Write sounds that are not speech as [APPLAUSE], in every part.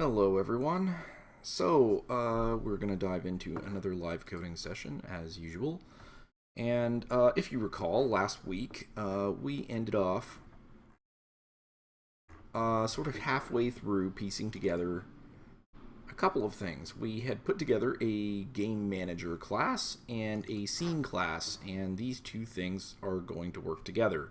Hello everyone. So, uh, we're going to dive into another live coding session as usual. And uh, if you recall, last week uh, we ended off uh, sort of halfway through piecing together a couple of things. We had put together a game manager class and a scene class, and these two things are going to work together.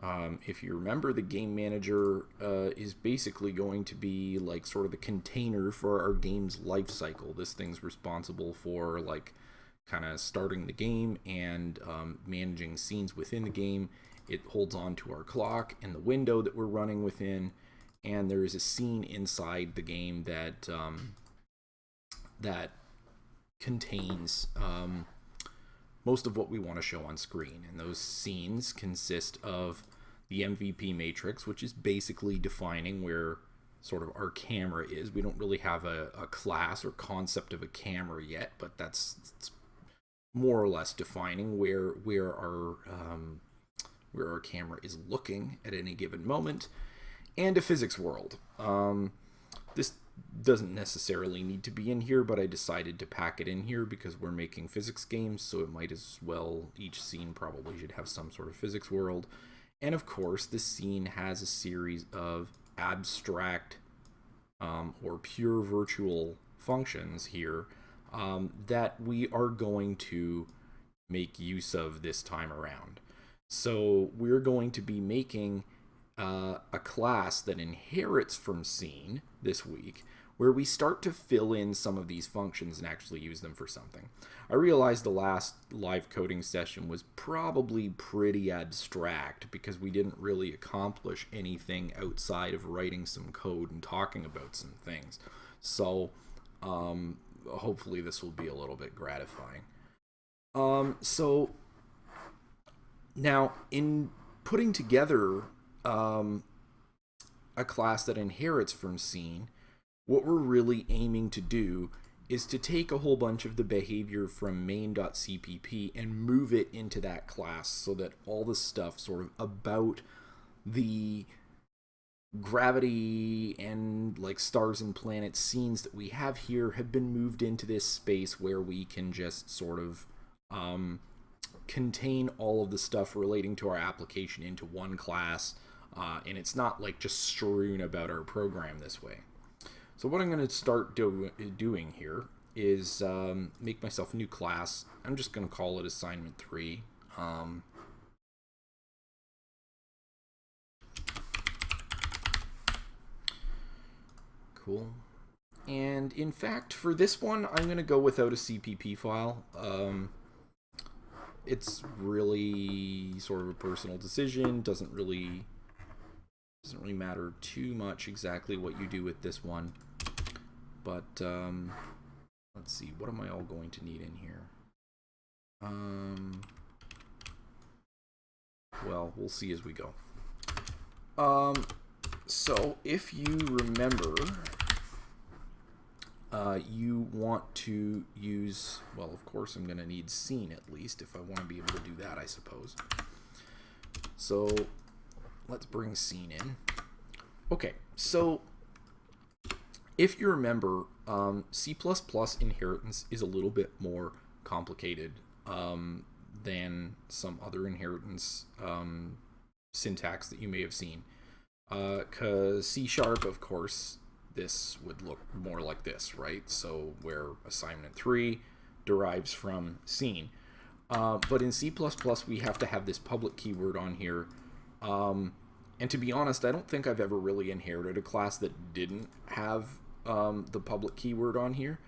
Um, if you remember, the game manager uh, is basically going to be like sort of the container for our game's life cycle. This thing's responsible for like kind of starting the game and um, managing scenes within the game. It holds on to our clock and the window that we're running within, and there is a scene inside the game that um, that contains um, most of what we want to show on screen. And those scenes consist of the MVP matrix, which is basically defining where sort of our camera is. We don't really have a, a class or concept of a camera yet, but that's, that's more or less defining where where our um, where our camera is looking at any given moment, and a physics world. Um, this doesn't necessarily need to be in here, but I decided to pack it in here because we're making physics games, so it might as well, each scene probably should have some sort of physics world. And of course, the scene has a series of abstract um, or pure virtual functions here um, that we are going to make use of this time around. So we're going to be making uh, a class that inherits from scene this week where we start to fill in some of these functions and actually use them for something. I realized the last live coding session was probably pretty abstract because we didn't really accomplish anything outside of writing some code and talking about some things. So um, hopefully this will be a little bit gratifying. Um, so now in putting together um, a class that inherits from scene, what we're really aiming to do is to take a whole bunch of the behavior from main.cpp and move it into that class so that all the stuff sort of about the gravity and like stars and planets scenes that we have here have been moved into this space where we can just sort of um, contain all of the stuff relating to our application into one class uh, and it's not like just strewn about our program this way. So what I'm going to start do doing here is um, make myself a new class. I'm just going to call it assignment 3. Um, cool. And in fact, for this one, I'm going to go without a CPP file. Um, it's really sort of a personal decision. Doesn't really doesn't really matter too much exactly what you do with this one. But um, let's see, what am I all going to need in here? Um, well, we'll see as we go. Um, so if you remember, uh, you want to use, well, of course I'm going to need scene at least if I want to be able to do that, I suppose. So let's bring scene in. Okay, so if you remember, um, C++ inheritance is a little bit more complicated um, than some other inheritance um, syntax that you may have seen. Because uh, C Sharp, of course, this would look more like this, right? So where assignment 3 derives from scene. Uh, but in C++, we have to have this public keyword on here. Um, and to be honest, I don't think I've ever really inherited a class that didn't have um, the public keyword on here.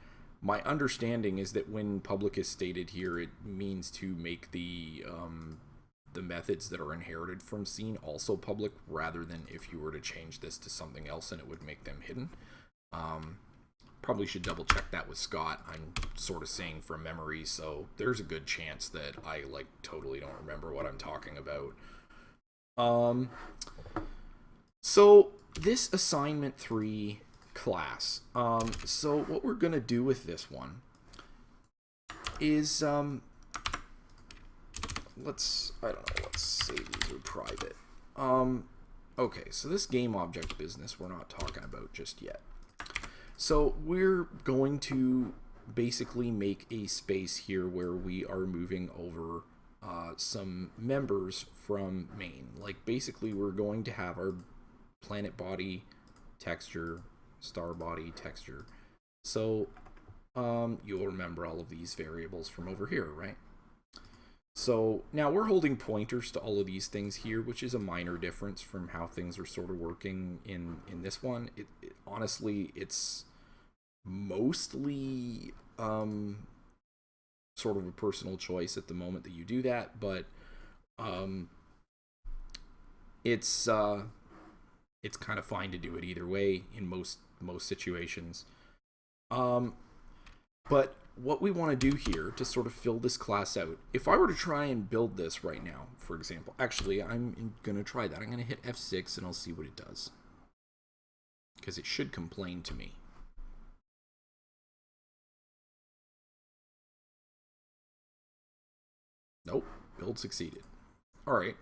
My understanding is that when public is stated here, it means to make the um, the methods that are inherited from scene also public, rather than if you were to change this to something else and it would make them hidden. Um, probably should double check that with Scott. I'm sort of saying from memory, so there's a good chance that I like totally don't remember what I'm talking about. Um, so this assignment three class. Um, so what we're going to do with this one is, um, let's, I don't know, let's say these are private. Um, okay, so this game object business we're not talking about just yet. So we're going to basically make a space here where we are moving over uh, some members from main. Like basically we're going to have our planet body texture, star body texture. So um, you'll remember all of these variables from over here, right? So now we're holding pointers to all of these things here, which is a minor difference from how things are sort of working in, in this one. It, it honestly, it's mostly um, sort of a personal choice at the moment that you do that, but um, it's uh, it's kind of fine to do it either way in most most situations. Um, but what we want to do here to sort of fill this class out, if I were to try and build this right now, for example, actually, I'm going to try that. I'm going to hit F6 and I'll see what it does. Because it should complain to me. Nope, build succeeded. All right.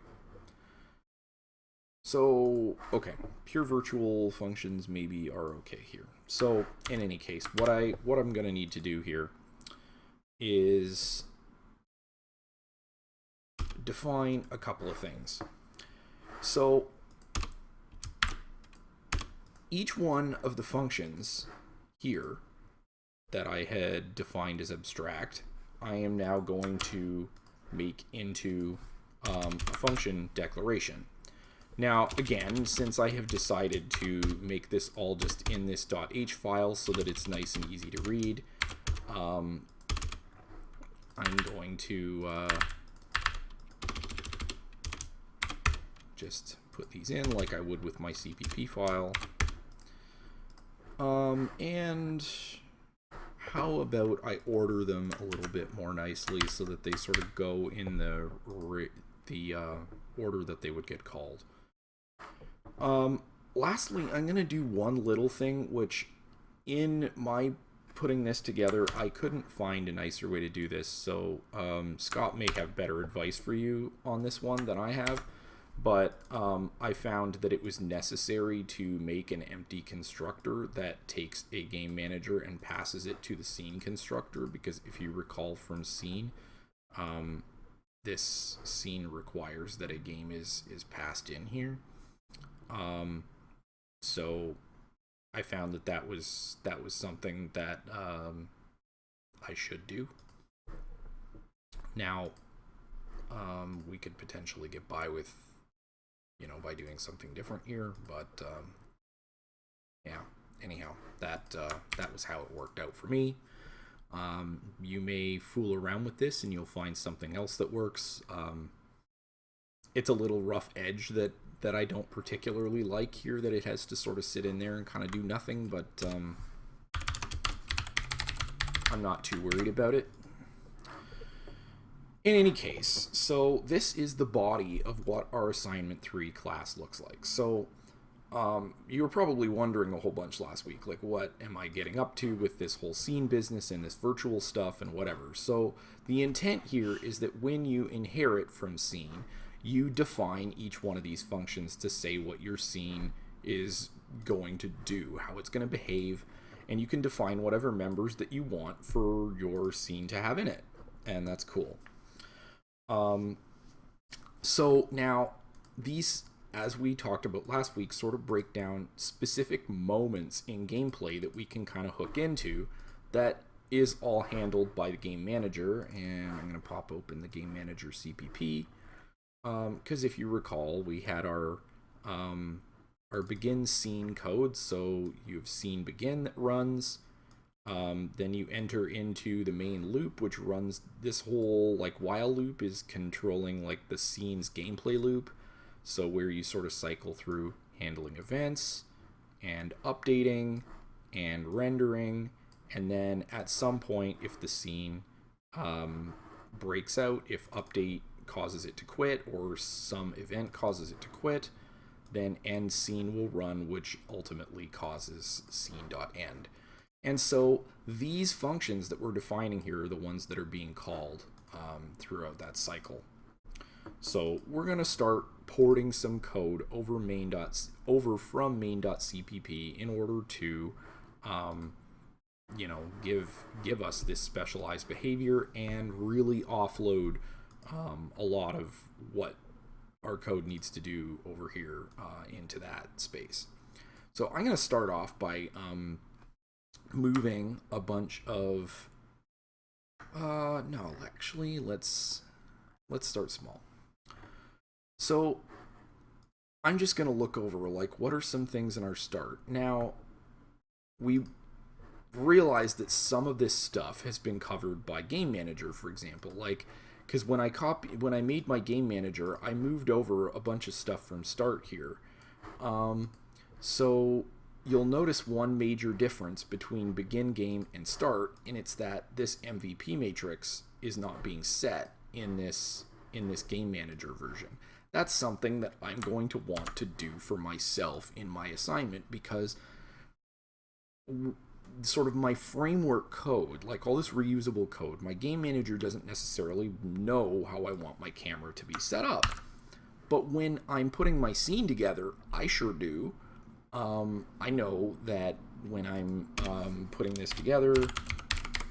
So, okay, pure virtual functions maybe are okay here. So, in any case, what I what I'm going to need to do here is define a couple of things. So, each one of the functions here that I had defined as abstract, I am now going to make into um, a function declaration. Now, again, since I have decided to make this all just in this .h file so that it's nice and easy to read, um, I'm going to uh, just put these in like I would with my CPP file. Um, and how about I order them a little bit more nicely so that they sort of go in the the uh, order that they would get called. Um, lastly, I'm going to do one little thing, which in my putting this together, I couldn't find a nicer way to do this. So um, Scott may have better advice for you on this one than I have but um, I found that it was necessary to make an empty constructor that takes a game manager and passes it to the scene constructor because if you recall from scene, um, this scene requires that a game is is passed in here. Um, so I found that that was that was something that um, I should do. Now, um, we could potentially get by with you know, by doing something different here. But um, yeah, anyhow, that uh, that was how it worked out for me. Um, you may fool around with this and you'll find something else that works. Um, it's a little rough edge that that I don't particularly like here that it has to sort of sit in there and kind of do nothing, but um, I'm not too worried about it. In any case, so this is the body of what our assignment 3 class looks like. So um, you were probably wondering a whole bunch last week, like what am I getting up to with this whole scene business and this virtual stuff and whatever. So the intent here is that when you inherit from scene, you define each one of these functions to say what your scene is going to do, how it's going to behave, and you can define whatever members that you want for your scene to have in it. And that's cool. Um, so now these, as we talked about last week, sort of break down specific moments in gameplay that we can kind of hook into that is all handled by the game manager. And I'm going to pop open the game manager CPP because um, if you recall, we had our um, our begin scene code. So you have scene begin that runs. Um, then you enter into the main loop, which runs this whole like while loop is controlling like the scene's gameplay loop. So where you sort of cycle through handling events and updating and rendering. And then at some point, if the scene um, breaks out, if update causes it to quit or some event causes it to quit, then end scene will run, which ultimately causes scene.end. And so these functions that we're defining here are the ones that are being called um, throughout that cycle. So we're going to start porting some code over main dot, over from main.cpp in order to um, you know, give give us this specialized behavior and really offload um, a lot of what our code needs to do over here uh, into that space. So I'm going to start off by um, moving a bunch of. Uh, no, actually, let's let's start small. So I'm just going to look over like what are some things in our start. Now, we realize that some of this stuff has been covered by Game Manager, for example. Like, because when I copy, when I made my Game Manager, I moved over a bunch of stuff from Start here. Um, so you'll notice one major difference between Begin Game and Start, and it's that this MVP matrix is not being set in this in this Game Manager version. That's something that I'm going to want to do for myself in my assignment because sort of my framework code, like all this reusable code, my game manager doesn't necessarily know how I want my camera to be set up. But when I'm putting my scene together, I sure do. Um, I know that when I'm um, putting this together,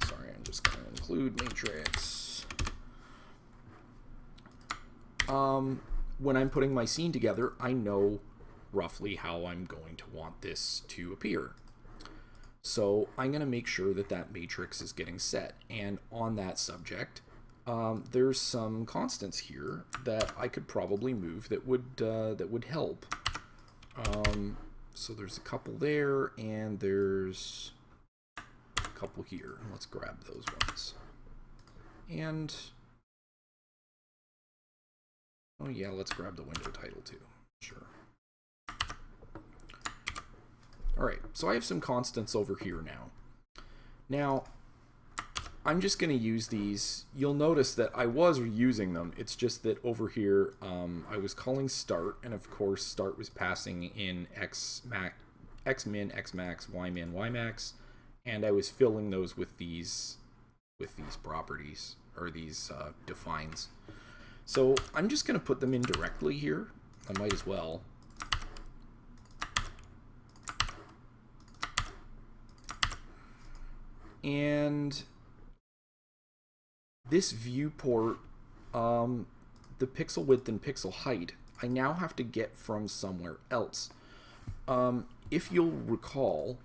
sorry, I'm just going to include matrix. Um, when I'm putting my scene together, I know roughly how I'm going to want this to appear. So I'm going to make sure that that matrix is getting set. And on that subject, um, there's some constants here that I could probably move that would uh, that would help. Um, so there's a couple there, and there's a couple here. Let's grab those ones. And oh yeah, let's grab the window title too. Sure. All right, so I have some constants over here now. Now, I'm just going to use these. You'll notice that I was using them. It's just that over here, um, I was calling start, and of course, start was passing in x max, x min, x max, y min, y max, and I was filling those with these with these properties or these uh, defines. So I'm just going to put them in directly here. I might as well. And this viewport, um, the pixel width and pixel height, I now have to get from somewhere else. Um, if you'll recall,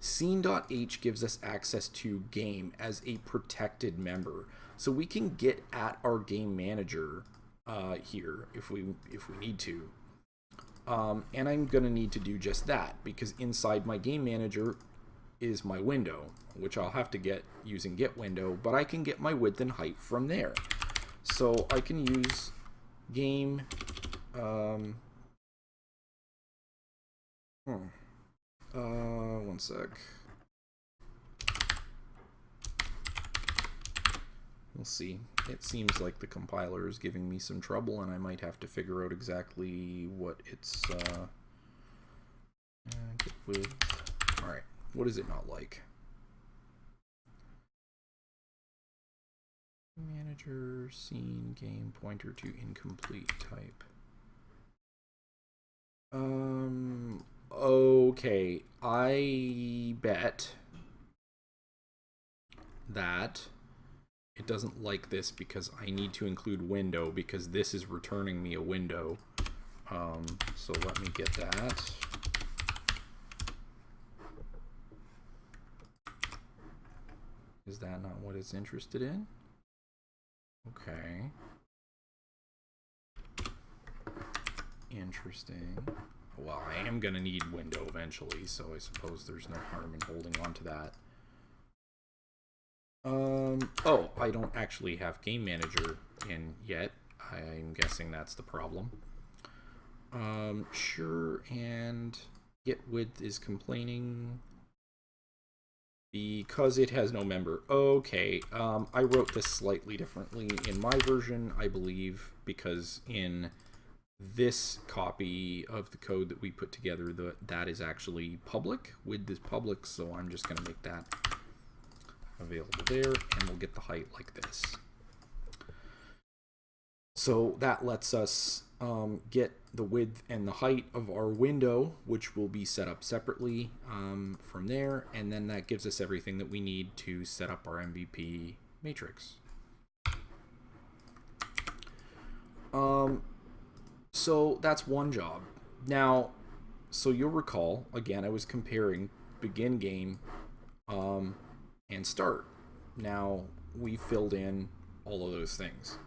scene.h gives us access to game as a protected member. So we can get at our game manager uh, here if we if we need to. Um, and I'm going to need to do just that because inside my game manager is my window, which I'll have to get using get window, but I can get my width and height from there. So I can use game, um, hmm, uh, one sec. We'll see. It seems like the compiler is giving me some trouble and I might have to figure out exactly what it's, uh, uh get width. What is it not like? Manager, scene, game, pointer to incomplete type. Um, okay, I bet that it doesn't like this because I need to include window because this is returning me a window. Um, so let me get that. Is that not what it's interested in? Okay. Interesting. Well, I am going to need window eventually, so I suppose there's no harm in holding on to that. Um, oh, I don't actually have Game Manager in yet. I'm guessing that's the problem. Um, sure, and get width is complaining because it has no member. Okay, um, I wrote this slightly differently in my version, I believe, because in this copy of the code that we put together, the, that is actually public, with this public, so I'm just going to make that available there, and we'll get the height like this. So that lets us um, get the width and the height of our window, which will be set up separately um, from there, and then that gives us everything that we need to set up our MVP matrix. Um, so that's one job. Now, so you'll recall, again, I was comparing begin game um, and start. Now, we filled in all of those things.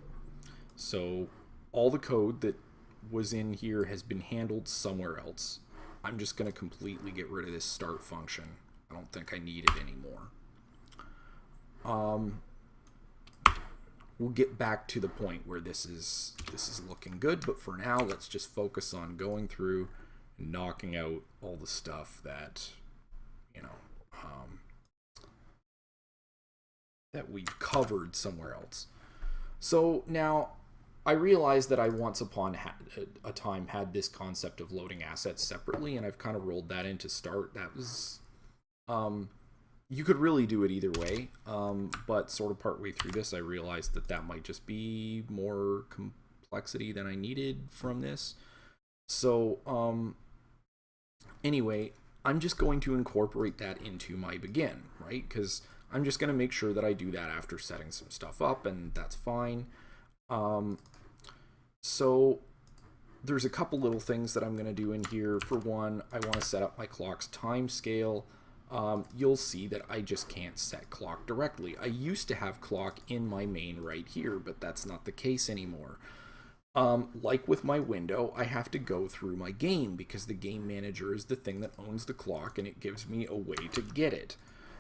So all the code that was in here has been handled somewhere else. I'm just going to completely get rid of this start function. I don't think I need it anymore. Um, we'll get back to the point where this is this is looking good, but for now, let's just focus on going through and knocking out all the stuff that, you know, um, that we've covered somewhere else. So now I realized that I once upon a time had this concept of loading assets separately, and I've kind of rolled that into start. That was, um, you could really do it either way, um, but sort of partway through this, I realized that that might just be more complexity than I needed from this. So, um, anyway, I'm just going to incorporate that into my begin, right? Because I'm just going to make sure that I do that after setting some stuff up, and that's fine. Um, so there's a couple little things that I'm going to do in here. For one, I want to set up my clock's time scale. Um, you'll see that I just can't set clock directly. I used to have clock in my main right here, but that's not the case anymore. Um, like with my window, I have to go through my game because the game manager is the thing that owns the clock and it gives me a way to get it.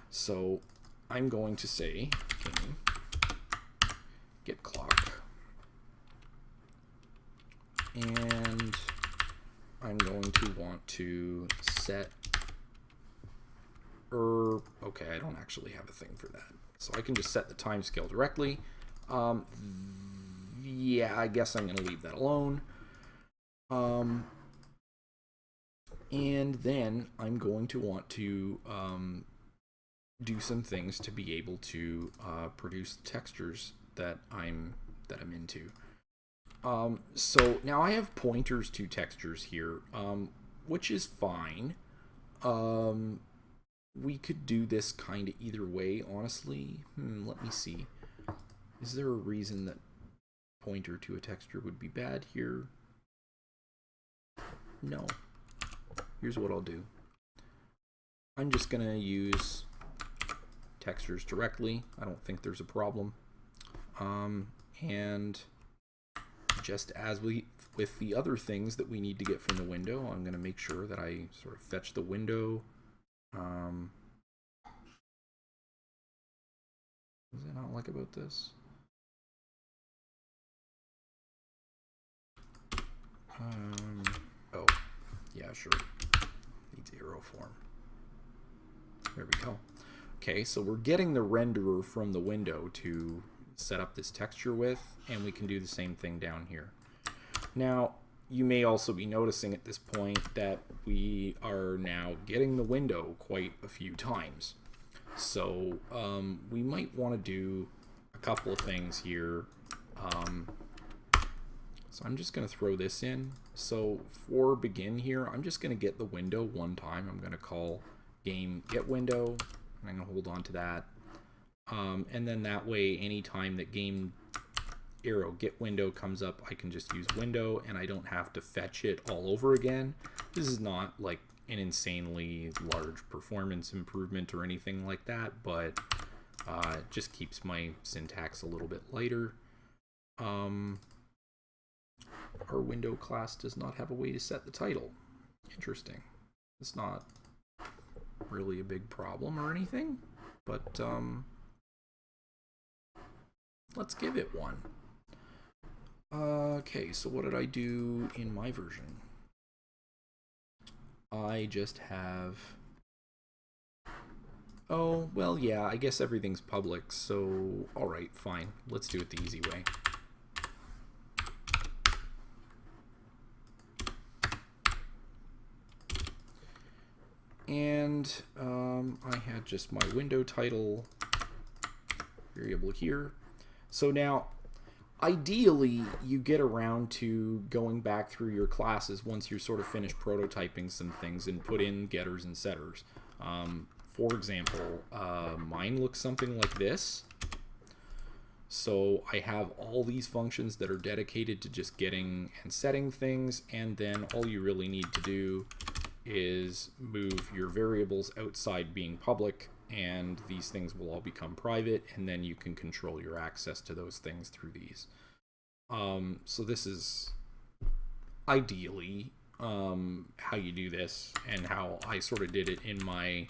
So I'm going to say get clock and I'm going to want to set er okay I don't actually have a thing for that. So I can just set the time scale directly. Um, yeah I guess I'm gonna leave that alone. Um, and then I'm going to want to um, do some things to be able to uh, produce textures that I'm that I'm into um, so now I have pointers to textures here, um, which is fine. Um, we could do this kind of either way, honestly. Hmm, let me see. Is there a reason that pointer to a texture would be bad here? No. Here's what I'll do. I'm just going to use textures directly. I don't think there's a problem. Um, and just as we with the other things that we need to get from the window, I'm going to make sure that I sort of fetch the window. Um, what does I not like about this? Um, oh, yeah, sure. Needs arrow form. There we go. Okay, so we're getting the renderer from the window to set up this texture with, and we can do the same thing down here. Now, you may also be noticing at this point that we are now getting the window quite a few times. So um, we might want to do a couple of things here. Um, so I'm just going to throw this in. So for begin here, I'm just going to get the window one time. I'm going to call game get window, and I'm going to hold on to that. Um, and then that way, anytime that game arrow get window comes up, I can just use window and I don't have to fetch it all over again. This is not like an insanely large performance improvement or anything like that, but uh, it just keeps my syntax a little bit lighter. Um, our window class does not have a way to set the title. Interesting. It's not really a big problem or anything, but um, Let's give it one. Okay, so what did I do in my version? I just have... Oh, well, yeah, I guess everything's public, so alright, fine. Let's do it the easy way. And um, I had just my window title variable here. So now ideally, you get around to going back through your classes once you're sort of finished prototyping some things and put in getters and setters. Um, for example, uh, mine looks something like this. So I have all these functions that are dedicated to just getting and setting things, and then all you really need to do is move your variables outside being public, and these things will all become private, and then you can control your access to those things through these. Um, so this is ideally um, how you do this and how I sort of did it in my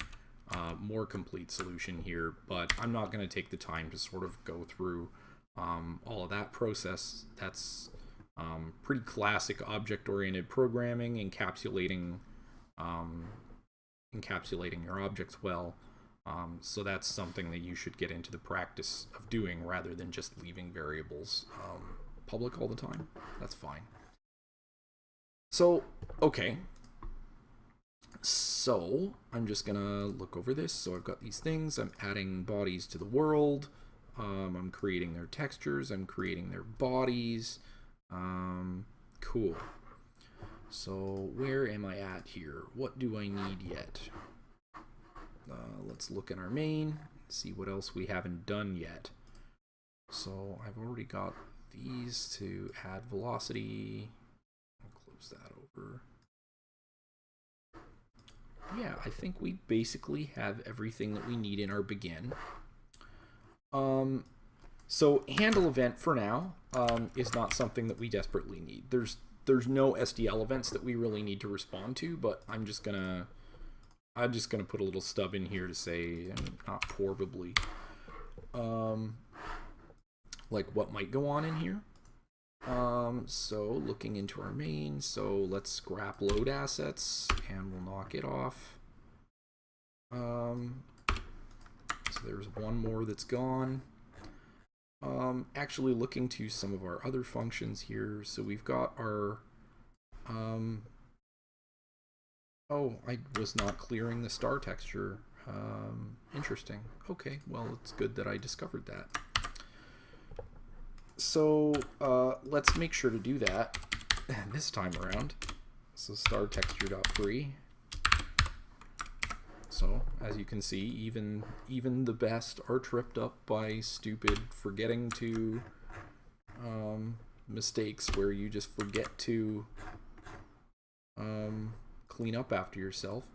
uh, more complete solution here, but I'm not going to take the time to sort of go through um, all of that process. That's um, pretty classic object-oriented programming, encapsulating um, encapsulating your objects well. Um, so that's something that you should get into the practice of doing rather than just leaving variables um, public all the time. That's fine. So, okay, so I'm just gonna look over this. So I've got these things. I'm adding bodies to the world. Um, I'm creating their textures. I'm creating their bodies. Um, cool. So where am I at here? What do I need yet? Uh, let's look in our main, see what else we haven't done yet. So I've already got these to add velocity. I'll close that over yeah, I think we basically have everything that we need in our begin. Um, so handle event for now um, is not something that we desperately need. There's there's no SDL events that we really need to respond to, but I'm just gonna I'm just gonna put a little stub in here to say not probably um, like what might go on in here. Um, so looking into our main, so let's scrap load assets and we'll knock it off. Um, so there's one more that's gone. Um, actually looking to some of our other functions here. So we've got our, um, oh, I was not clearing the star texture. Um, interesting. Okay, well, it's good that I discovered that so uh, let's make sure to do that [LAUGHS] this time around. So star texture dot free. So as you can see, even even the best are tripped up by stupid forgetting to um, mistakes where you just forget to um, clean up after yourself.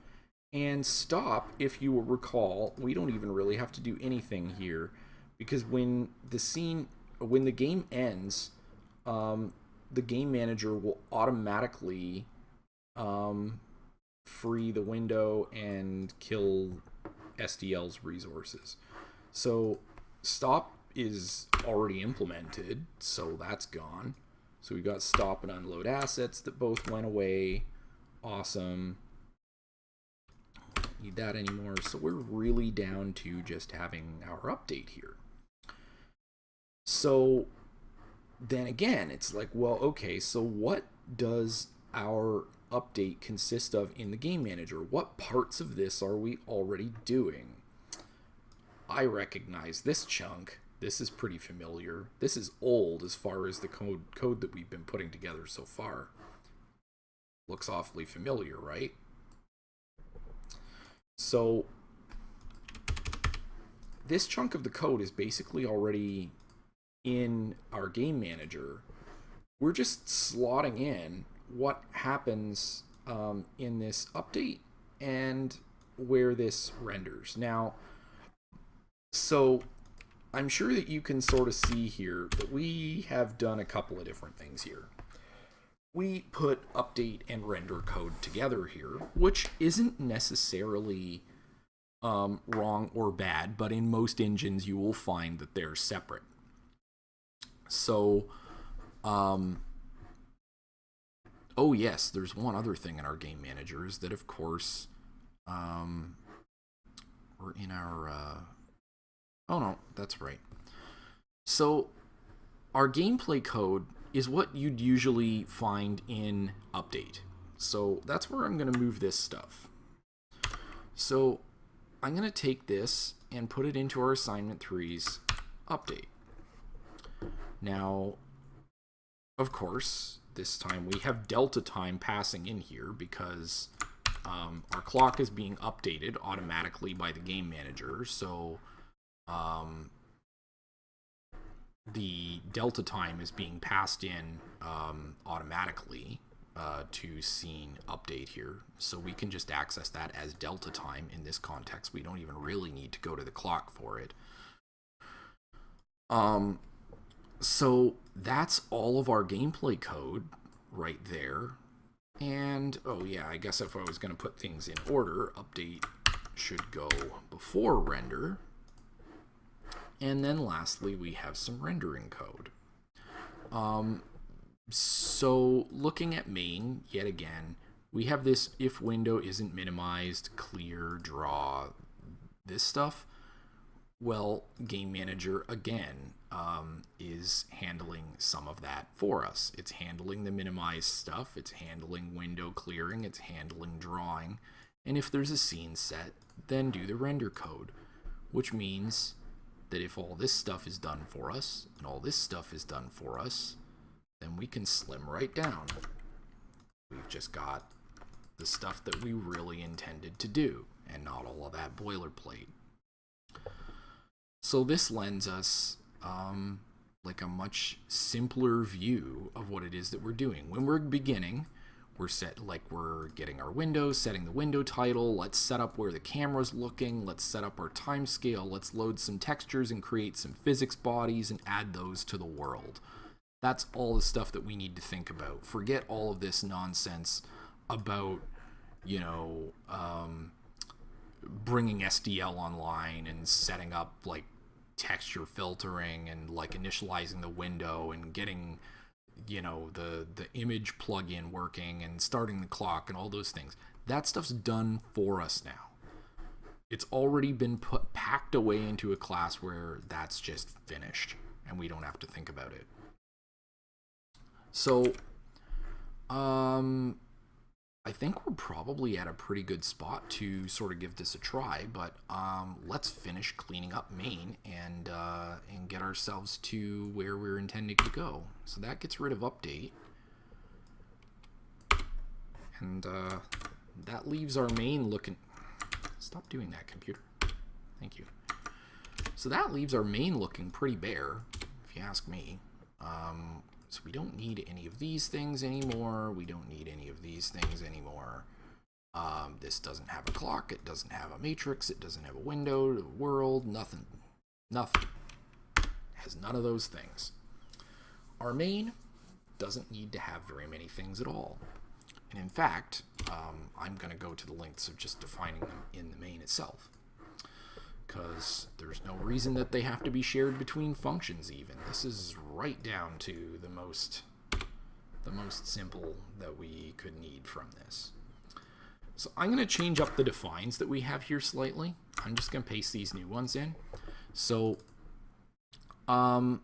And stop, if you will recall, we don't even really have to do anything here because when the scene when the game ends, um, the game manager will automatically um, free the window and kill SDL's resources. So stop is already implemented, so that's gone. So we got stop and unload assets that both went away. Awesome. Need that anymore. So we're really down to just having our update here. So then again, it's like, well, okay, so what does our update consist of in the game manager? What parts of this are we already doing? I recognize this chunk. This is pretty familiar. This is old as far as the code code that we've been putting together so far. Looks awfully familiar, right? So this chunk of the code is basically already in our game manager, we're just slotting in what happens um, in this update and where this renders. Now, so I'm sure that you can sort of see here that we have done a couple of different things here. We put update and render code together here, which isn't necessarily um, wrong or bad, but in most engines you will find that they're separate. So, um, oh yes, there's one other thing in our game manager is that of course, um, we're in our, uh, oh no, that's right. So, our gameplay code is what you'd usually find in update. So that's where I'm going to move this stuff. So I'm going to take this and put it into our assignment 3's update. Now, of course, this time we have delta time passing in here because um, our clock is being updated automatically by the game manager. So um, the delta time is being passed in um, automatically uh, to scene update here. So we can just access that as delta time in this context. We don't even really need to go to the clock for it. Um, so that's all of our gameplay code right there. And, oh yeah, I guess if I was going to put things in order, update should go before render. And then lastly, we have some rendering code. Um, so looking at main, yet again, we have this if window isn't minimized, clear, draw, this stuff. Well, Game Manager, again, um, is handling some of that for us. It's handling the minimized stuff, it's handling window clearing, it's handling drawing, and if there's a scene set, then do the render code, which means that if all this stuff is done for us, and all this stuff is done for us, then we can slim right down. We've just got the stuff that we really intended to do, and not all of that boilerplate. So this lends us um, like a much simpler view of what it is that we're doing. When we're beginning, we're set like we're getting our window, setting the window title, let's set up where the camera's looking, let's set up our time scale, let's load some textures and create some physics bodies and add those to the world. That's all the stuff that we need to think about. Forget all of this nonsense about, you know, um, bringing SDL online and setting up like texture filtering and like initializing the window and getting you know the the image plugin working and starting the clock and all those things. That stuff's done for us now. It's already been put packed away into a class where that's just finished and we don't have to think about it. So um I think we're probably at a pretty good spot to sort of give this a try, but um, let's finish cleaning up main and uh, and get ourselves to where we're intending to go. So that gets rid of update. And uh, that leaves our main looking... Stop doing that, computer. Thank you. So that leaves our main looking pretty bare, if you ask me. Um, so we don't need any of these things anymore. We don't need any of these things anymore. Um, this doesn't have a clock. It doesn't have a matrix. It doesn't have a window, a world, nothing. Nothing. It has none of those things. Our main doesn't need to have very many things at all. And in fact, um, I'm going to go to the lengths of just defining them in the main itself because there's no reason that they have to be shared between functions even. This is right down to the most the most simple that we could need from this. So I'm going to change up the defines that we have here slightly. I'm just going to paste these new ones in. So um,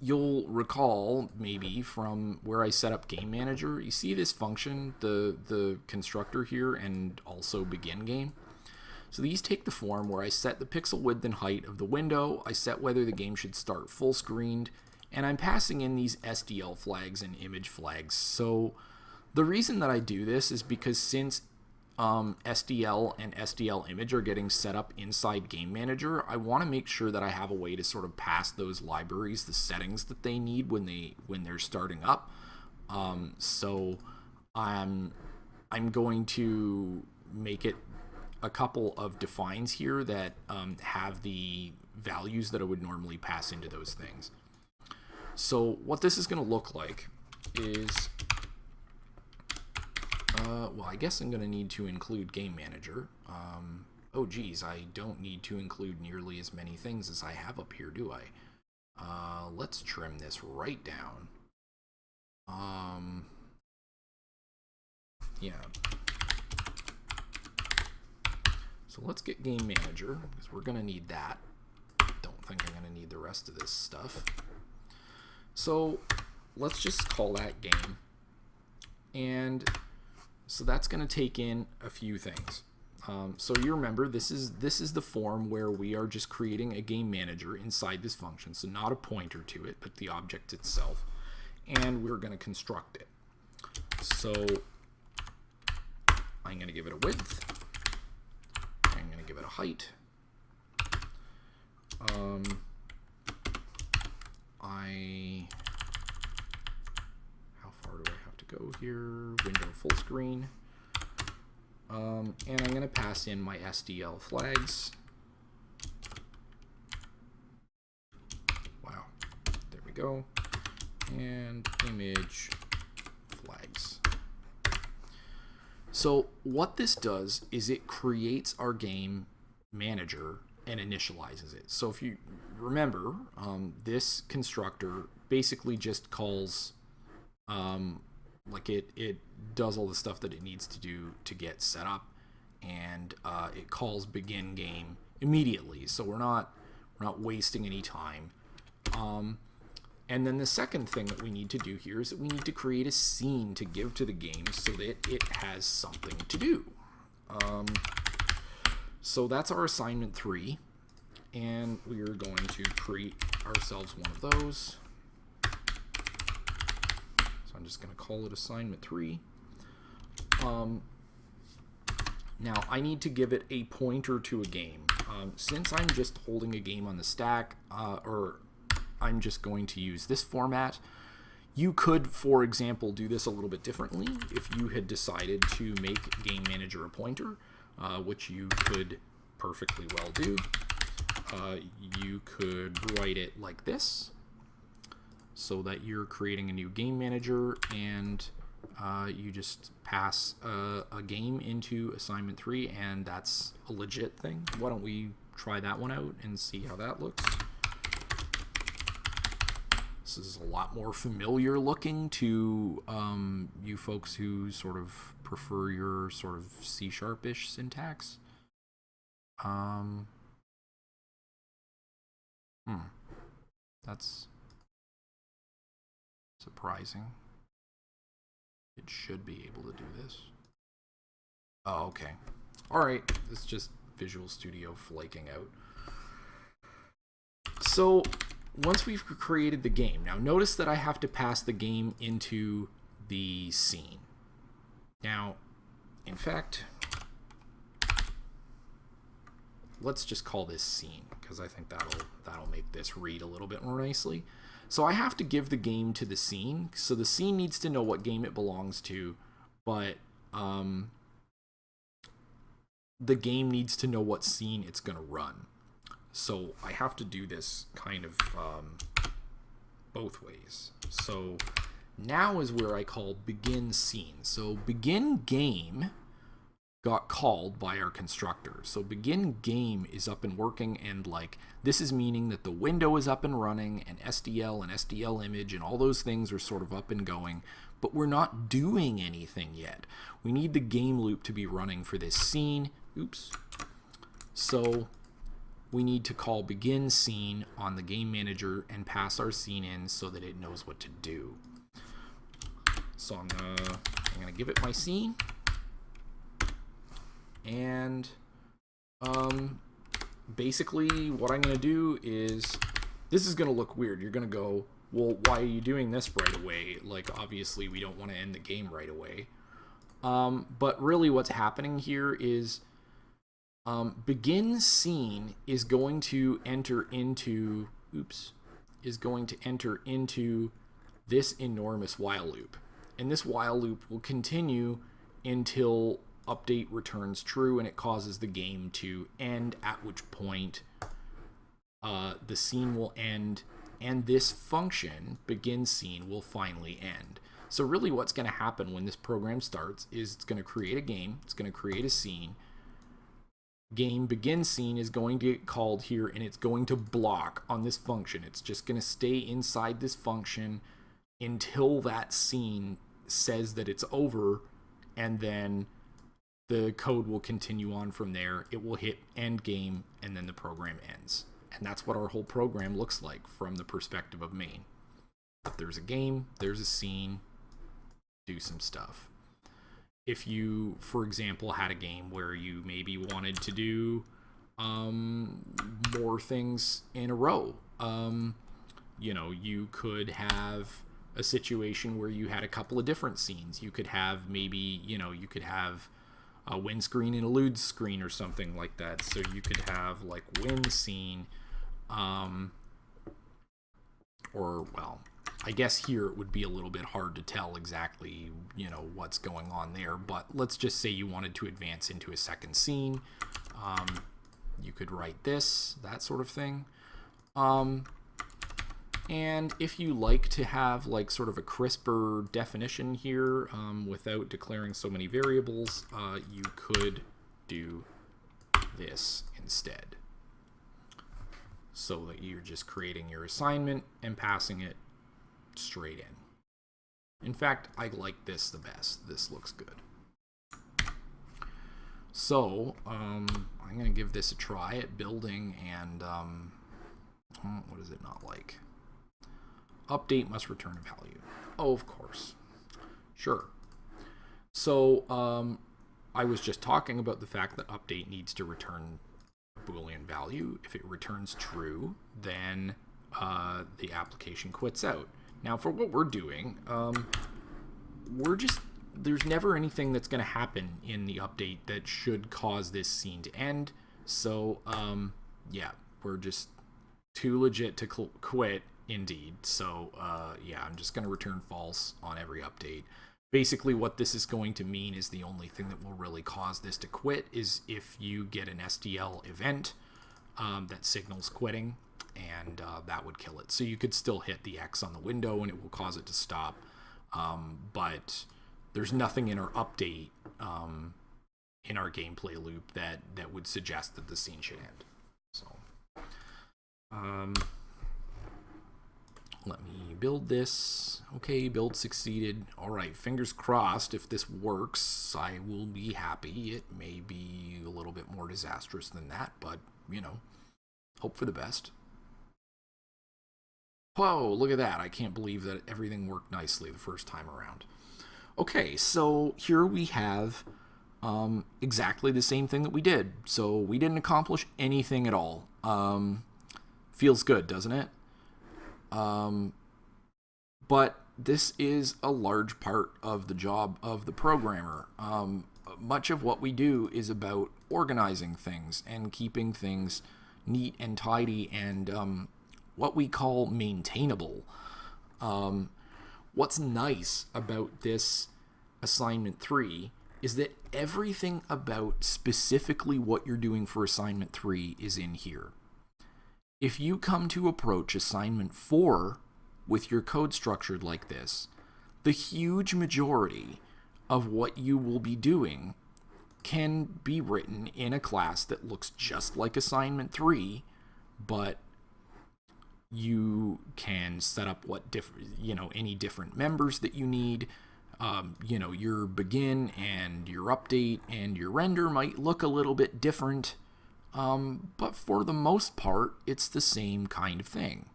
you'll recall maybe from where I set up Game Manager, you see this function, the, the constructor here, and also begin game. So these take the form where I set the pixel width and height of the window, I set whether the game should start full screened, and I'm passing in these SDL flags and image flags. So the reason that I do this is because since um, SDL and SDL image are getting set up inside Game Manager, I want to make sure that I have a way to sort of pass those libraries the settings that they need when they when they're starting up. Um, so I'm I'm going to make it a couple of defines here that um, have the values that I would normally pass into those things. So what this is going to look like is, uh, well, I guess I'm going to need to include Game Manager. Um, oh, geez, I don't need to include nearly as many things as I have up here, do I? Uh, let's trim this right down. Um, yeah, So let's get Game Manager, because we're going to need that. Don't think I'm going to need the rest of this stuff. So let's just call that game. And so that's going to take in a few things. Um, so you remember this is this is the form where we are just creating a game manager inside this function. So not a pointer to it, but the object itself. and we're going to construct it. So I'm going to give it a width. I'm going to give it a height. Um, I how far do I have to go here? Window full screen. Um, and I'm going to pass in my SDL flags. Wow, there we go. And image flags. So what this does is it creates our game manager and initializes it. So if you remember, um, this constructor basically just calls, um, like it, it does all the stuff that it needs to do to get set up, and uh, it calls begin game immediately. So we're not we're not wasting any time. Um, and then the second thing that we need to do here is that we need to create a scene to give to the game so that it has something to do. Um, so that's our assignment three. And we are going to create ourselves one of those. So I'm just going to call it assignment three. Um, now I need to give it a pointer to a game. Um, since I'm just holding a game on the stack, uh, or I'm just going to use this format, you could, for example, do this a little bit differently if you had decided to make Game Manager a pointer, uh, which you could perfectly well do. Uh, you could write it like this so that you're creating a new game manager and uh, you just pass a, a, game into assignment three and that's a legit thing. Why don't we try that one out and see how that looks. This is a lot more familiar looking to um, you folks who sort of prefer your sort of C-sharpish syntax. Um, hmm. That's surprising. It should be able to do this. Oh, okay. Alright, it's just Visual Studio flaking out. So, once we've created the game, now notice that I have to pass the game into the scene. Now, in fact, let's just call this scene because I think that'll that'll make this read a little bit more nicely. So I have to give the game to the scene. So the scene needs to know what game it belongs to, but um, the game needs to know what scene it's going to run. So I have to do this kind of um, both ways. So now is where I call begin scene. So begin game got called by our constructor. So begin game is up and working and like this is meaning that the window is up and running and SDL and SDL image and all those things are sort of up and going, but we're not doing anything yet. We need the game loop to be running for this scene. Oops. So we need to call begin scene on the game manager and pass our scene in so that it knows what to do. So I'm gonna, I'm gonna give it my scene and um, basically what I'm to do is this is to look weird. You're to go, well, why are you doing this right away? Like, obviously, we don't want to end the game right away. Um, but really what's happening here is um, begin scene is going to enter into, oops, is going to enter into this enormous while loop. And this while loop will continue until update returns true and it causes the game to end, at which point uh, the scene will end and this function, begin scene, will finally end. So really what's going to happen when this program starts is it's going to create a game, it's going to create a scene, game begin scene is going to get called here and it's going to block on this function. It's just going to stay inside this function until that scene says that it's over and then the code will continue on from there. It will hit end game and then the program ends. And that's what our whole program looks like from the perspective of main. If there's a game, there's a scene, do some stuff. If you, for example, had a game where you maybe wanted to do um, more things in a row, um, you know, you could have a situation where you had a couple of different scenes. You could have maybe, you know, you could have a wind screen and a lude screen or something like that. So you could have like wind scene, um, or well, I guess here it would be a little bit hard to tell exactly, you know, what's going on there. But let's just say you wanted to advance into a second scene. Um, you could write this, that sort of thing. Um, and if you like to have like sort of a crisper definition here um, without declaring so many variables, uh, you could do this instead. So that you're just creating your assignment and passing it straight in. In fact, I like this the best. This looks good. So, um, I'm going to give this a try at building and, um, hmm, what is it not like? Update must return a value. Oh, of course. Sure. So, um, I was just talking about the fact that update needs to return a Boolean value. If it returns true, then uh, the application quits out. Now, for what we're doing, um, we're just there's never anything that's going to happen in the update that should cause this scene to end. So, um, yeah, we're just too legit to quit, indeed. So, uh, yeah, I'm just going to return false on every update. Basically, what this is going to mean is the only thing that will really cause this to quit is if you get an SDL event um, that signals quitting, and uh, that would kill it. So you could still hit the X on the window and it will cause it to stop. Um, but there's nothing in our update um, in our gameplay loop that that would suggest that the scene should end. So, um, let me build this. Okay, build succeeded. All right, fingers crossed. If this works, I will be happy. It may be a little bit more disastrous than that, but you know, hope for the best. Whoa, look at that. I can't believe that everything worked nicely the first time around. Okay, so here we have um, exactly the same thing that we did. So we didn't accomplish anything at all. Um, feels good, doesn't it? Um, but this is a large part of the job of the programmer. Um, much of what we do is about organizing things and keeping things neat and tidy and um, what we call maintainable. Um, what's nice about this assignment three is that everything about specifically what you're doing for assignment three is in here. If you come to approach assignment four with your code structured like this, the huge majority of what you will be doing can be written in a class that looks just like assignment 3 but you can set up what different you know any different members that you need. Um, you know your begin and your update and your render might look a little bit different um, but for the most part it's the same kind of thing.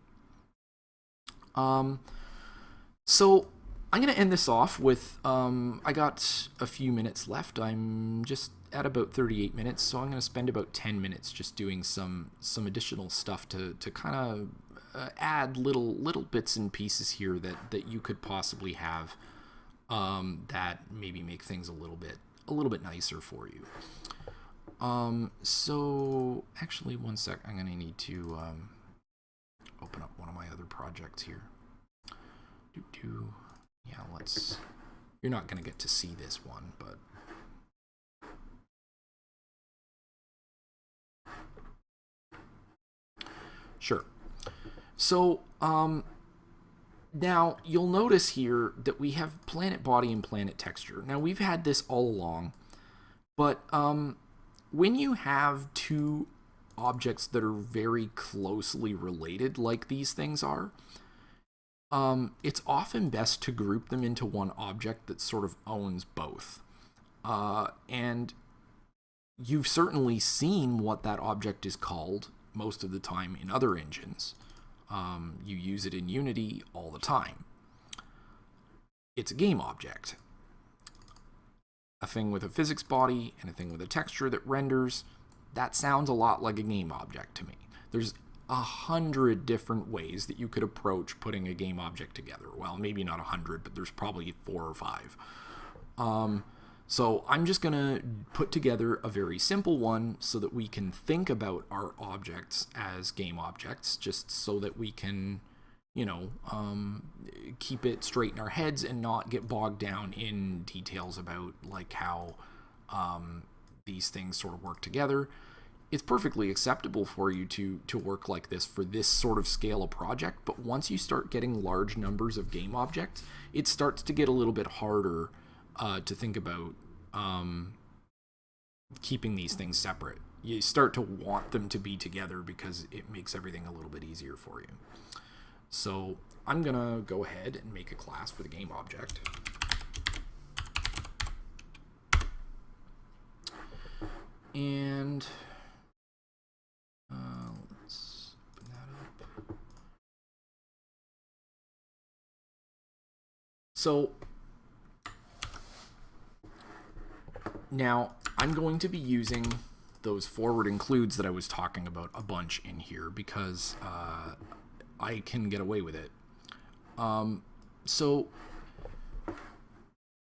Um, so I'm going to end this off with um, I got a few minutes left. I'm just at about 38 minutes so I'm going to spend about 10 minutes just doing some some additional stuff to, to kind of uh, add little little bits and pieces here that that you could possibly have um, that maybe make things a little bit a little bit nicer for you. Um, so actually, one sec. I'm gonna need to um, open up one of my other projects here. Do do. Yeah, let's. You're not gonna get to see this one, but. Sure. So, um, now, you'll notice here that we have planet body and planet texture. Now, we've had this all along, but um, when you have two objects that are very closely related, like these things are, um, it's often best to group them into one object that sort of owns both. Uh, and you've certainly seen what that object is called most of the time in other engines. Um, you use it in Unity all the time. It's a game object. A thing with a physics body and a thing with a texture that renders, that sounds a lot like a game object to me. There's a hundred different ways that you could approach putting a game object together. Well, maybe not a hundred, but there's probably four or five. Um, so I'm just going to put together a very simple one so that we can think about our objects as game objects, just so that we can, you know, um, keep it straight in our heads and not get bogged down in details about like how um, these things sort of work together. It's perfectly acceptable for you to to work like this for this sort of scale of project, but once you start getting large numbers of game objects, it starts to get a little bit harder uh, to think about um, keeping these things separate. You start to want them to be together because it makes everything a little bit easier for you. So I'm going to go ahead and make a class for the game object. And uh, let's open that up. So Now, I'm going to be using those forward includes that I was talking about a bunch in here because uh, I can get away with it. Um, so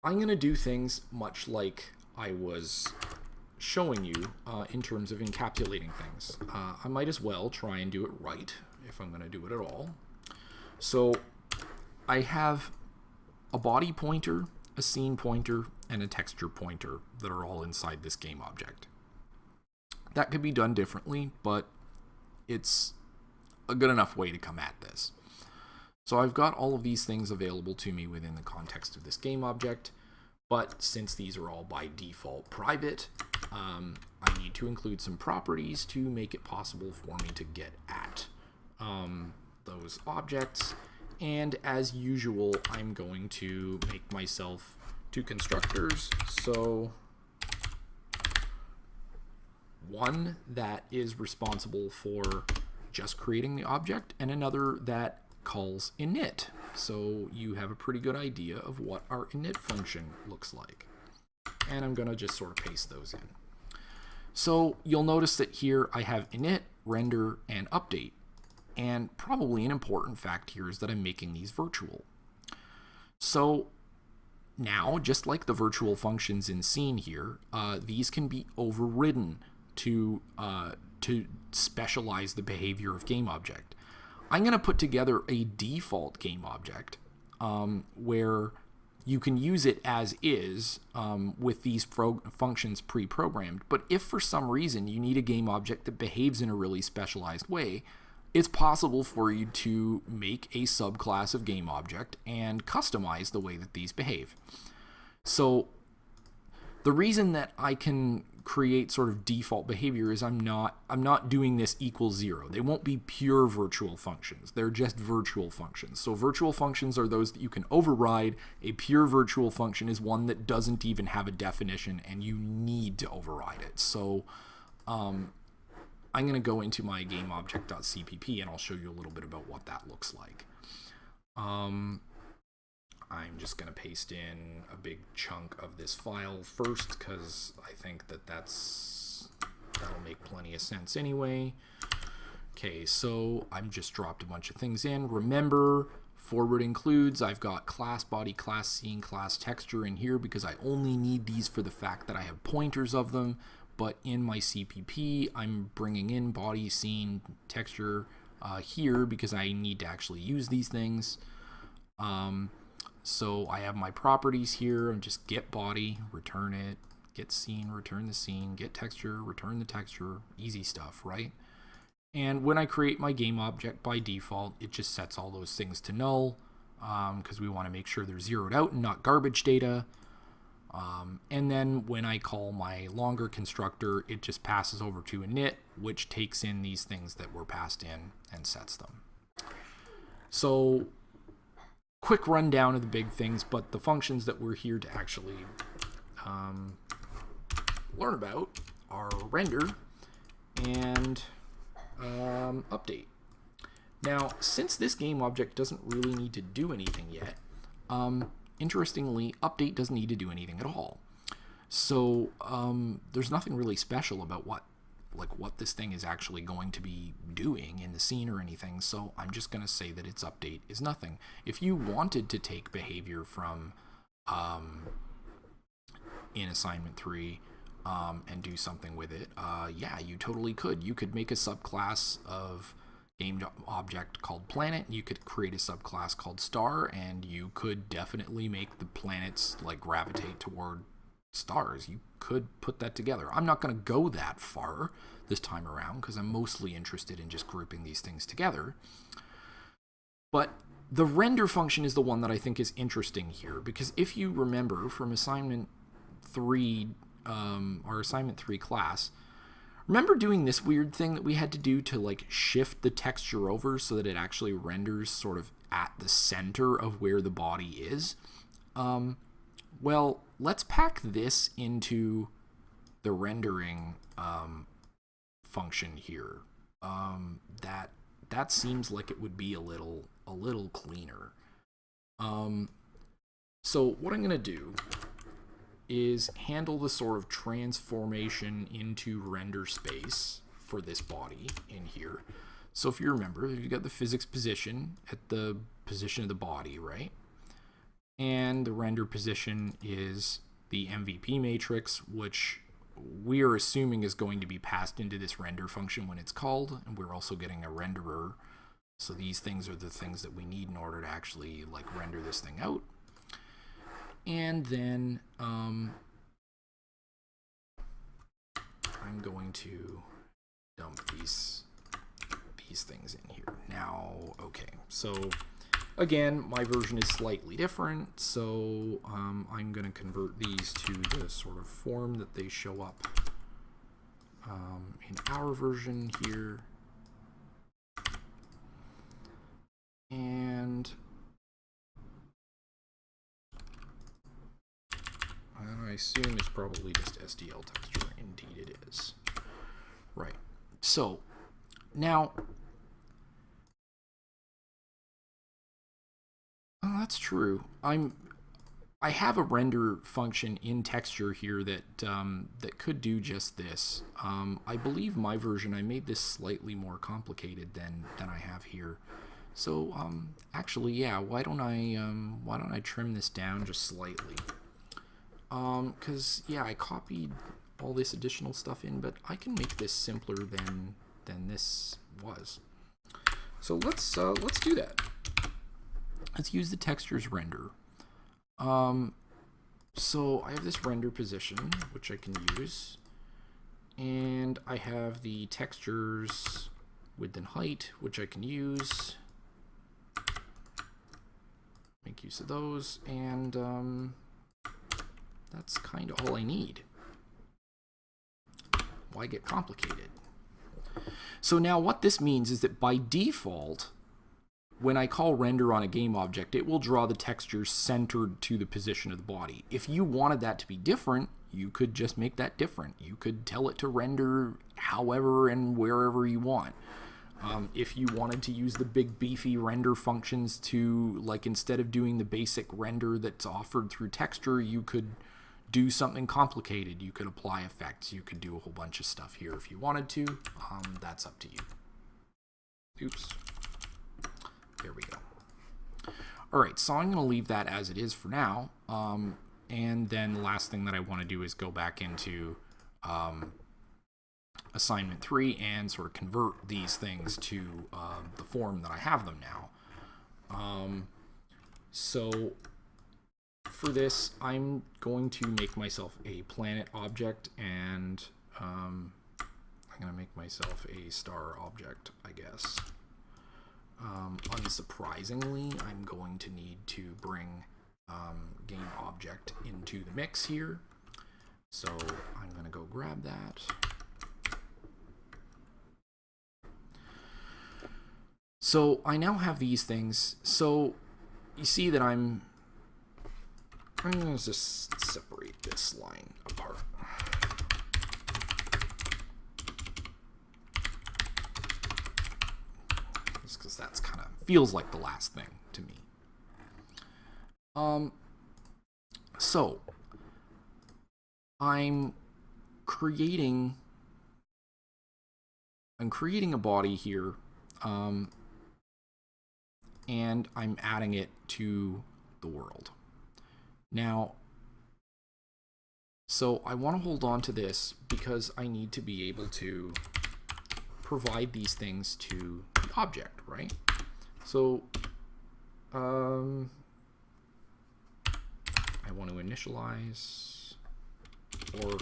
I'm going to do things much like I was showing you uh, in terms of encapsulating things. Uh, I might as well try and do it right if I'm going to do it at all. So I have a body pointer, a scene pointer, and a texture pointer that are all inside this game object. That could be done differently, but it's a good enough way to come at this. So I've got all of these things available to me within the context of this game object, but since these are all by default private, um, I need to include some properties to make it possible for me to get at um, those objects. And as usual, I'm going to make myself two constructors. So one that is responsible for just creating the object and another that calls init. So you have a pretty good idea of what our init function looks like. And I'm going to just sort of paste those in. So you'll notice that here I have init, render, and update. And probably an important fact here is that I'm making these virtual. So now, just like the virtual functions in scene here, uh, these can be overridden to, uh, to specialize the behavior of game object. I'm going to put together a default game object um, where you can use it as is um, with these functions pre-programmed. But if for some reason you need a game object that behaves in a really specialized way, it's possible for you to make a subclass of game object and customize the way that these behave. So the reason that I can create sort of default behavior is I'm not I'm not doing this equals zero. They won't be pure virtual functions. They're just virtual functions. So virtual functions are those that you can override. A pure virtual function is one that doesn't even have a definition and you need to override it. So um, I'm going to go into my gameobject.cpp and I'll show you a little bit about what that looks like. Um, I'm just going to paste in a big chunk of this file first because I think that that's that'll make plenty of sense anyway. Okay, so I'm just dropped a bunch of things in. Remember, forward includes, I've got class body, class scene, class texture in here because I only need these for the fact that I have pointers of them but in my CPP, I'm bringing in body, scene, texture uh, here because I need to actually use these things. Um, so I have my properties here. I'm just get body, return it, get scene, return the scene, get texture, return the texture, easy stuff, right? And when I create my game object by default, it just sets all those things to null because um, we want to make sure they're zeroed out and not garbage data. Um, and then when I call my longer constructor, it just passes over to init, which takes in these things that were passed in and sets them. So quick rundown of the big things, but the functions that we're here to actually um, learn about are render and um, update. Now, since this game object doesn't really need to do anything yet, um, interestingly, update doesn't need to do anything at all. So um, there's nothing really special about what like what this thing is actually going to be doing in the scene or anything. So I'm just going to say that its update is nothing. If you wanted to take behavior from um, in assignment three um, and do something with it, uh, yeah, you totally could. You could make a subclass of game object called planet. You could create a subclass called star, and you could definitely make the planets like gravitate toward stars. You could put that together. I'm not going to go that far this time around because I'm mostly interested in just grouping these things together. But the render function is the one that I think is interesting here because if you remember from assignment 3 um, or assignment 3 class, remember doing this weird thing that we had to do to like shift the texture over so that it actually renders sort of at the center of where the body is? Um, well, let's pack this into the rendering um, function here. Um, that that seems like it would be a little a little cleaner. Um, so what I'm to do is handle the sort of transformation into render space for this body in here. So if you remember, you've got the physics position at the position of the body, right? and the render position is the MVP matrix, which we are assuming is going to be passed into this render function when it's called, and we're also getting a renderer. So these things are the things that we need in order to actually like render this thing out. And then um, I'm going to dump these these things in here. Now, okay, so Again, my version is slightly different, so um, I'm going to convert these to the sort of form that they show up um, in our version here. And I assume it's probably just SDL texture. Indeed it is. Right. So now Oh, that's true. I'm I have a render function in texture here that um, that could do just this. Um, I believe my version I made this slightly more complicated than than I have here. So um, actually, yeah. Why don't I um, why don't I trim this down just slightly? Because um, yeah, I copied all this additional stuff in, but I can make this simpler than than this was. So let's uh, let's do that let's use the textures render. Um, so I have this render position, which I can use. And I have the textures width and height, which I can use. Make use of those. And um, that's kind of all I need. Why get complicated? So now what this means is that by default, when I call render on a game object, it will draw the texture centered to the position of the body. If you wanted that to be different, you could just make that different. You could tell it to render however and wherever you want. Um, if you wanted to use the big beefy render functions to, like, instead of doing the basic render that's offered through texture, you could do something complicated. You could apply effects. You could do a whole bunch of stuff here if you wanted to. Um, that's up to you. Oops. There we go. All right, so I'm going to leave that as it is for now. Um, and then the last thing that I want to do is go back into um, assignment three and sort of convert these things to uh, the form that I have them now. Um, so for this, I'm going to make myself a planet object and um, I'm going to make myself a star object, I guess. Um, unsurprisingly, I'm going to need to bring um, game object into the mix here. So I'm going to go grab that. So I now have these things. So you see that I'm, I'm going to just separate this line apart. Just because that's kind of feels like the last thing to me. Um, so I'm creating I'm creating a body here, um, and I'm adding it to the world. Now, so I want to hold on to this because I need to be able to provide these things to the object, right? So, um, I want to initialize, or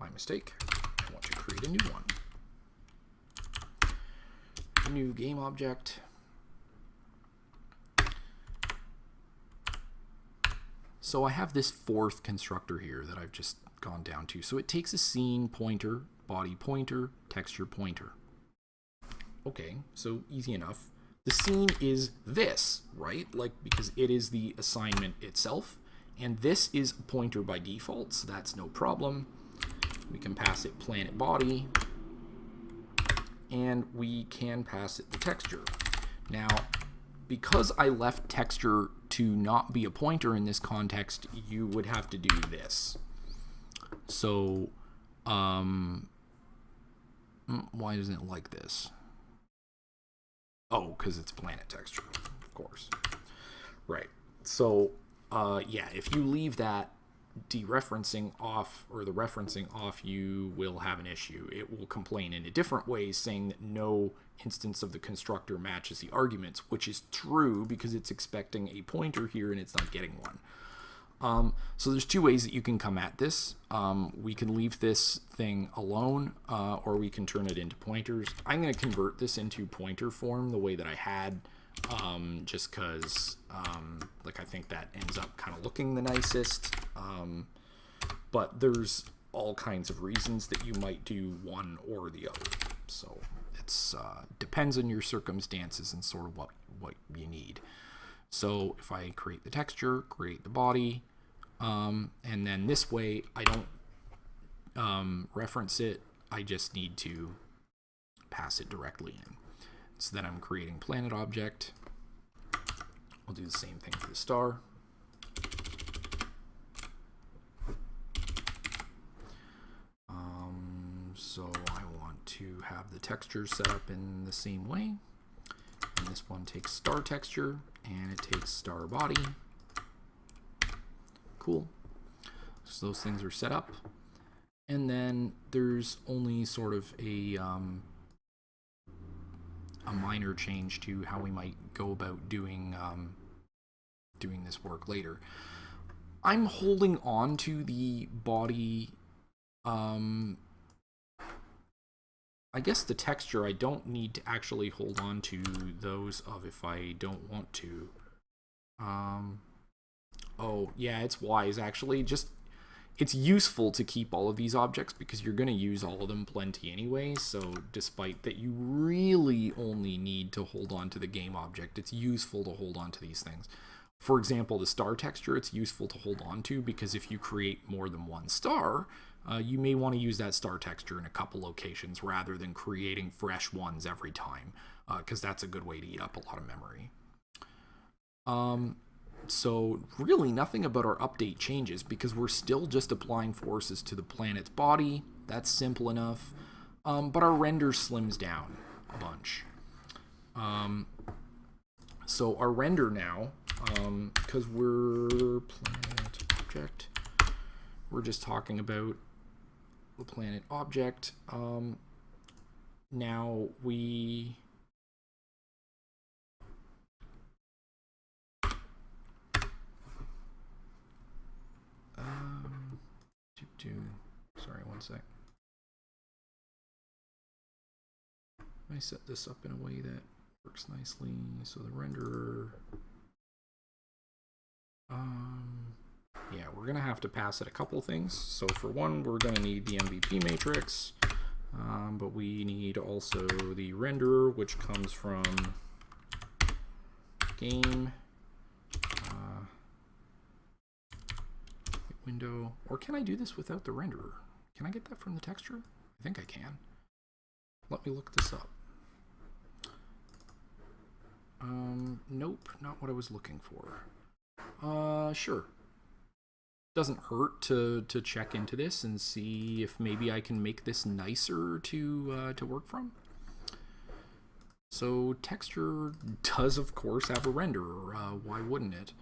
my mistake, I want to create a new one. New game object. So I have this fourth constructor here that I've just gone down to. So it takes a scene pointer, body pointer, texture pointer. Okay, so easy enough. The scene is this, right? Like, because it is the assignment itself. And this is a pointer by default, so that's no problem. We can pass it planet body. And we can pass it the texture. Now, because I left texture to not be a pointer in this context, you would have to do this. So, um, mm, why doesn't it like this? Oh, because it's planet texture, of course. Right. So, uh, yeah, if you leave that dereferencing off or the referencing off, you will have an issue. It will complain in a different way, saying that no instance of the constructor matches the arguments, which is true because it's expecting a pointer here and it's not getting one. Um, so there's two ways that you can come at this. Um, we can leave this thing alone, uh, or we can turn it into pointers. I'm going to convert this into pointer form the way that I had, um, just because, um, like, I think that ends up kind of looking the nicest. Um, but there's all kinds of reasons that you might do one or the other. So it's uh, depends on your circumstances and sort of what what you need. So if I create the texture, create the body, um, and then this way I don't um, reference it. I just need to pass it directly in. So then I'm creating planet object. I'll do the same thing for the star. Um, so I want to have the texture set up in the same way. And this one takes star texture and it takes star body. Cool. So those things are set up. And then there's only sort of a, um, a minor change to how we might go about doing, um, doing this work later. I'm holding on to the body, um, I guess the texture I don't need to actually hold on to those of if I don't want to. Um, Oh, yeah, it's wise actually. Just it's useful to keep all of these objects because you're going to use all of them plenty anyway. So despite that you really only need to hold on to the game object, it's useful to hold on to these things. For example, the star texture, it's useful to hold on to because if you create more than one star, uh, you may want to use that star texture in a couple locations rather than creating fresh ones every time because uh, that's a good way to eat up a lot of memory. Um, so really nothing about our update changes because we're still just applying forces to the planet's body. That's simple enough. Um, but our render slims down a bunch. Um, so our render now, because um, we're planet object, we're just talking about the planet object. Um, now we Um, do, do, sorry, one sec. I set this up in a way that works nicely. So the renderer, um, yeah, we're gonna have to pass it a couple things. So for one, we're gonna need the MVP matrix, um, but we need also the renderer, which comes from game window, or can I do this without the renderer? Can I get that from the texture? I think I can. Let me look this up. Um, nope, not what I was looking for. Uh, sure. Doesn't hurt to, to check into this and see if maybe I can make this nicer to, uh, to work from. so texture does of course have a renderer. Uh, why wouldn't it?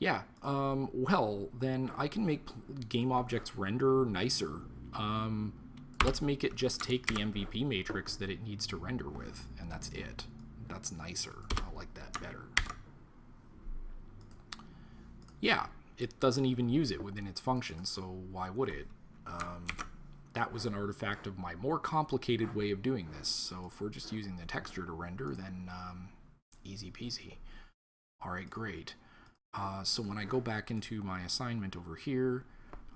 Yeah, um, well, then I can make game objects render nicer. Um, let's make it just take the MVP matrix that it needs to render with, and that's it. That's nicer. I like that better. Yeah, it doesn't even use it within its function, so why would it? Um, that was an artifact of my more complicated way of doing this. So if we're just using the texture to render, then um, easy peasy. All right, great. Uh, so when I go back into my assignment over here,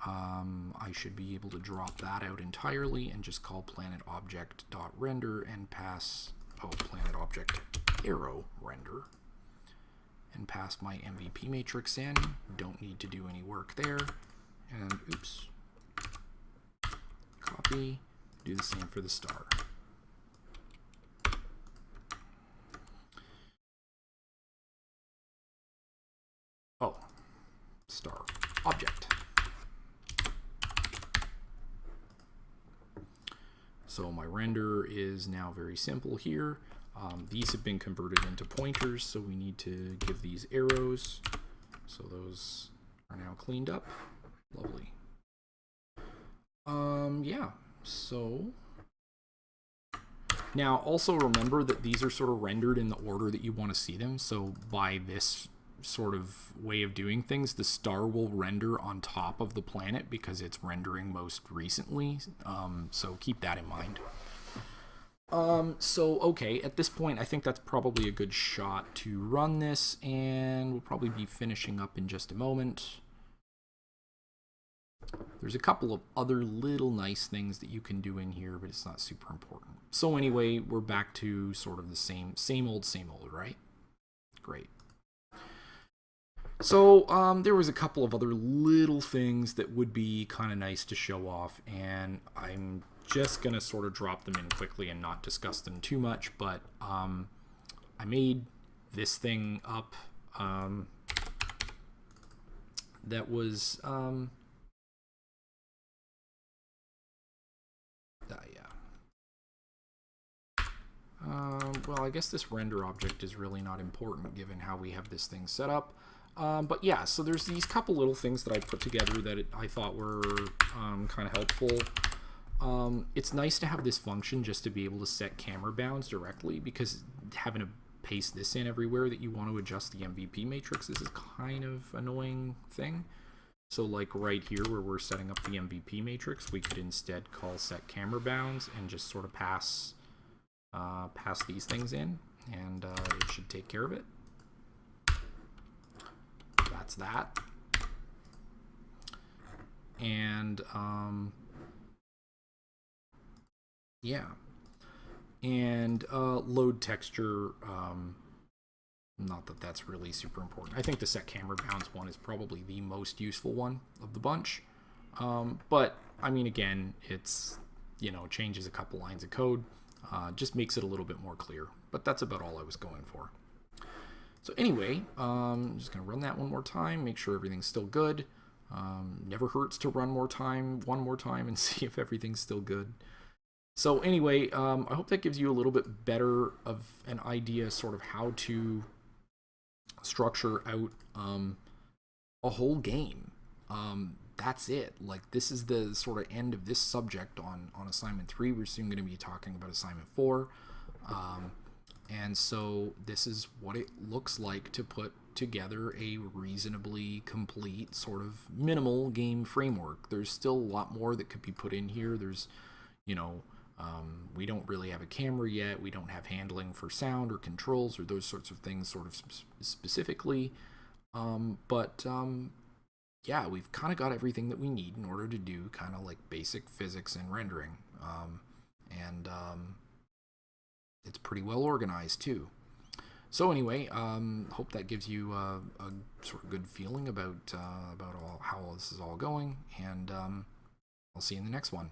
um, I should be able to drop that out entirely and just call planet object dot render and pass oh planet object arrow render and pass my MVP matrix in. Don't need to do any work there. And oops, copy, do the same for the star. Oh, star object. So my render is now very simple here. Um, these have been converted into pointers, so we need to give these arrows. So those are now cleaned up. Lovely. Um, yeah, so now also remember that these are sort of rendered in the order that you want to see them. So by this sort of way of doing things, the star will render on top of the planet because it's rendering most recently. Um, so keep that in mind. Um, so, okay, at this point, I think that's probably a good shot to run this, and we'll probably be finishing up in just a moment. There's a couple of other little nice things that you can do in here, but it's not super important. So anyway, we're back to sort of the same, same old, same old, right? Great. So um, there was a couple of other little things that would be kind of nice to show off, and I'm just going to sort of drop them in quickly and not discuss them too much, but um, I made this thing up um, that was... Um, uh, yeah. Um, well, I guess this render object is really not important given how we have this thing set up. Um, but yeah, so there's these couple little things that I put together that it, I thought were um, kind of helpful. Um, it's nice to have this function just to be able to set camera bounds directly because having to paste this in everywhere that you want to adjust the MVP matrix is a kind of annoying thing. So like right here where we're setting up the MVP matrix, we could instead call set camera bounds and just sort of pass uh, pass these things in and uh, it should take care of it that's that. And um, yeah, and uh, load texture. Um, not that that's really super important. I think the set camera bounds one is probably the most useful one of the bunch. Um, but I mean, again, it's you know changes a couple lines of code, uh, just makes it a little bit more clear. But that's about all I was going for. So anyway, um, I'm just going to run that one more time, make sure everything's still good. Um, never hurts to run more time, one more time, and [LAUGHS] see if everything's still good. So anyway, um, I hope that gives you a little bit better of an idea sort of how to structure out um, a whole game. Um, that's it. Like this is the sort of end of this subject on, on assignment three. We're soon going to be talking about assignment four. And so this is what it looks like to put together a reasonably complete sort of minimal game framework. There's still a lot more that could be put in here. There's, you know, um, we don't really have a camera yet. We don't have handling for sound or controls or those sorts of things sort of sp specifically. Um, but um, yeah, we've kind of got everything that we need in order to do kind of like basic physics and rendering. Um, and um, it's pretty well organized too. So anyway, um, hope that gives you uh, a sort of good feeling about uh, about all, how all this is all going, and um, I'll see you in the next one.